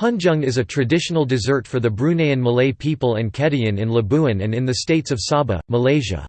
Punjung is a traditional dessert for the Bruneian Malay people and Kedayan in Labuan and in the states of Sabah, Malaysia.